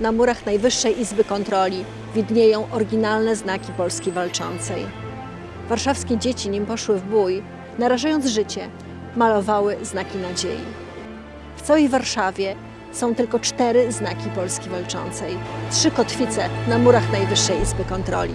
na murach Najwyższej Izby Kontroli widnieją oryginalne znaki Polski Walczącej. Warszawskie dzieci, nim poszły w bój, narażając życie, malowały znaki nadziei. W całej Warszawie są tylko cztery znaki Polski Walczącej. Trzy kotwice na murach Najwyższej Izby Kontroli.